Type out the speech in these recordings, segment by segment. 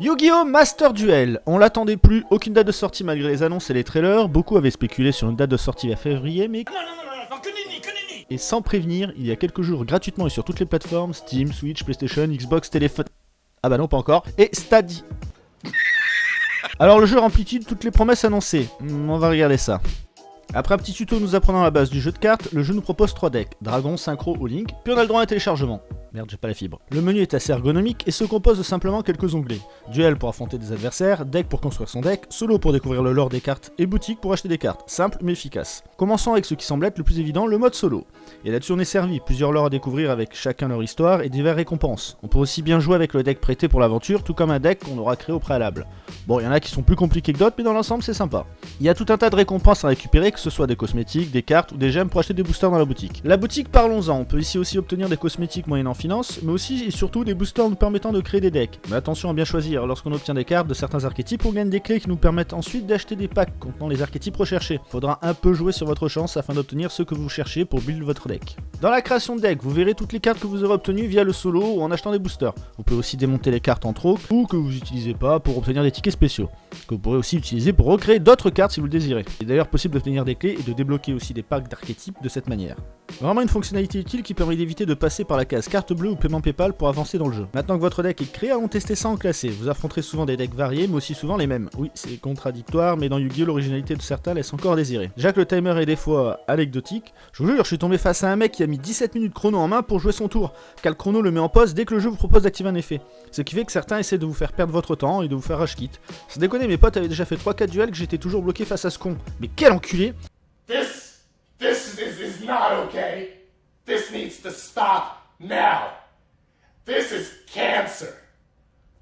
Yu-Gi-Oh! Master Duel On l'attendait plus, aucune date de sortie malgré les annonces et les trailers, beaucoup avaient spéculé sur une date de sortie vers février, mais... Et sans prévenir, il y a quelques jours gratuitement et sur toutes les plateformes, Steam, Switch, PlayStation, Xbox, téléphone... Ah bah non, pas encore, et Stadia. Alors le jeu remplit-il toutes les promesses annoncées? Hmm, On va regarder ça. Après un petit tuto nous apprenant la base du jeu de cartes, le jeu nous propose 3 decks, Dragon, Synchro ou Link, puis on a le droit à un téléchargement. Merde, j'ai pas la fibre. Le menu est assez ergonomique et se compose de simplement quelques onglets. Duel pour affronter des adversaires, deck pour construire son deck, solo pour découvrir le lore des cartes et boutique pour acheter des cartes. Simple mais efficace. Commençons avec ce qui semble être le plus évident, le mode solo. Et là-dessus on est servi, plusieurs lores à découvrir avec chacun leur histoire et divers récompenses. On peut aussi bien jouer avec le deck prêté pour l'aventure, tout comme un deck qu'on aura créé au préalable. Bon, il y en a qui sont plus compliqués que d'autres, mais dans l'ensemble c'est sympa. Il y a tout un tas de récompenses à récupérer, que ce soit des cosmétiques, des cartes ou des gemmes pour acheter des boosters dans la boutique. La boutique, parlons-en, on peut ici aussi obtenir des cosmétiques moyennant finance, mais aussi et surtout des boosters nous permettant de créer des decks. Mais attention à bien choisir, lorsqu'on obtient des cartes de certains archétypes, on gagne des clés qui nous permettent ensuite d'acheter des packs contenant les archétypes recherchés. Faudra un peu jouer sur votre chance afin d'obtenir ce que vous cherchez pour build votre deck. Dans la création de deck, vous verrez toutes les cartes que vous aurez obtenues via le solo ou en achetant des boosters. Vous pouvez aussi démonter les cartes en trop ou que vous n'utilisez pas pour obtenir des tickets que vous pourrez aussi utiliser pour recréer d'autres cartes si vous le désirez. Il est d'ailleurs possible d'obtenir des clés et de débloquer aussi des packs d'archétypes de cette manière. Vraiment une fonctionnalité utile qui permet d'éviter de passer par la case carte bleue ou paiement PayPal pour avancer dans le jeu. Maintenant que votre deck est créé, allons tester ça en classé. Vous affronterez souvent des decks variés, mais aussi souvent les mêmes. Oui, c'est contradictoire, mais dans Yu-Gi-Oh! l'originalité de certains laisse encore désirer. Que le timer est des fois anecdotique, je vous jure, je suis tombé face à un mec qui a mis 17 minutes chrono en main pour jouer son tour, car le chrono le met en pause dès que le jeu vous propose d'activer un effet. Ce qui fait que certains essaient de vous faire perdre votre temps et de vous faire rush kit. Sans déconner, mes potes avaient déjà fait 3-4 duels que j'étais toujours bloqué face à ce con. Mais quel enculé This, this is, is not okay. This needs to stop now. This is cancer.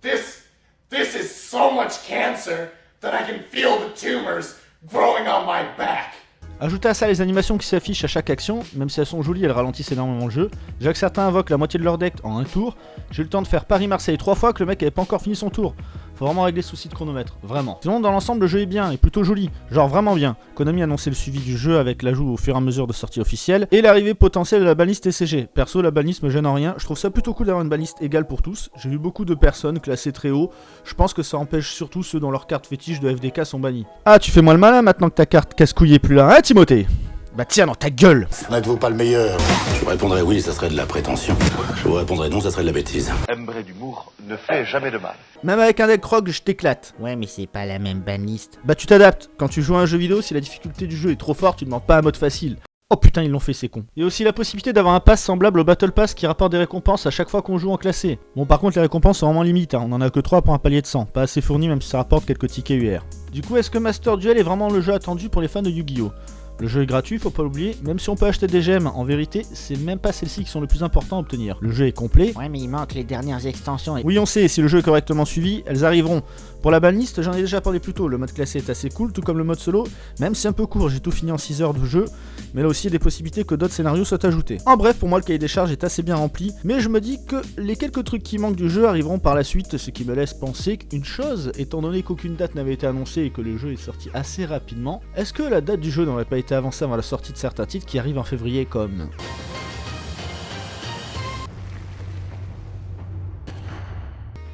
This, this is so much cancer that I can feel the tumors growing on my back. Ajoutez à ça les animations qui s'affichent à chaque action, même si elles sont jolies, elles ralentissent énormément le jeu. Déjà que certains invoquent la moitié de leur deck en un tour, j'ai eu le temps de faire Paris-Marseille trois fois que le mec avait pas encore fini son tour. Faut vraiment régler ce souci de chronomètre, vraiment. Sinon, dans l'ensemble, le jeu est bien, et plutôt joli, genre vraiment bien. Konami a annoncé le suivi du jeu avec l'ajout au fur et à mesure de sortie officielle, et l'arrivée potentielle de la baliste TCG. Perso, la baliste me gêne en rien, je trouve ça plutôt cool d'avoir une baliste égale pour tous. J'ai vu beaucoup de personnes classées très haut, je pense que ça empêche surtout ceux dont leurs cartes fétiches de FDK sont bannies. Ah, tu fais moi le malin maintenant que ta carte casse-couille est plus là, hein Timothée? Bah tiens dans ta gueule N'êtes-vous pas le meilleur Je vous répondrais oui, ça serait de la prétention. Je vous répondrais non, ça serait de la bêtise. Embré d'humour ne fait jamais de mal. Même avec un deck rogue, je t'éclate. Ouais, mais c'est pas la même banliste. Bah tu t'adaptes. Quand tu joues à un jeu vidéo, si la difficulté du jeu est trop forte, tu demandes pas un mode facile. Oh putain, ils l'ont fait, c'est con. Il y a aussi la possibilité d'avoir un pass semblable au Battle Pass qui rapporte des récompenses à chaque fois qu'on joue en classé. Bon, par contre, les récompenses sont vraiment limites, hein. on en a que 3 pour un palier de 100, pas assez fourni même si ça rapporte quelques tickets UR. Du coup, est-ce que Master Duel est vraiment le jeu attendu pour les fans de Yu-Gi-Oh? Le jeu est gratuit, faut pas l'oublier, même si on peut acheter des gemmes, en vérité, c'est même pas celles-ci qui sont le plus important à obtenir. Le jeu est complet. Ouais, mais il manque les dernières extensions. Et... Oui, on sait, si le jeu est correctement suivi, elles arriveront. Pour la banlist, j'en ai déjà parlé plus tôt, le mode classé est assez cool, tout comme le mode solo, même si un peu court, j'ai tout fini en 6 heures de jeu, mais là aussi il y a des possibilités que d'autres scénarios soient ajoutés. En bref, pour moi le cahier des charges est assez bien rempli, mais je me dis que les quelques trucs qui manquent du jeu arriveront par la suite, ce qui me laisse penser qu'une chose, étant donné qu'aucune date n'avait été annoncée et que le jeu est sorti assez rapidement, est-ce que la date du jeu n'aurait pas été avancée avant la sortie de certains titres qui arrivent en février comme...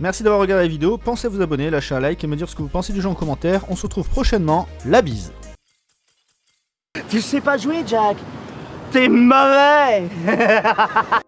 Merci d'avoir regardé la vidéo, pensez à vous abonner, lâcher un like et me dire ce que vous pensez du jeu en commentaire. On se retrouve prochainement, la bise. Tu sais pas jouer, Jack? T'es mauvais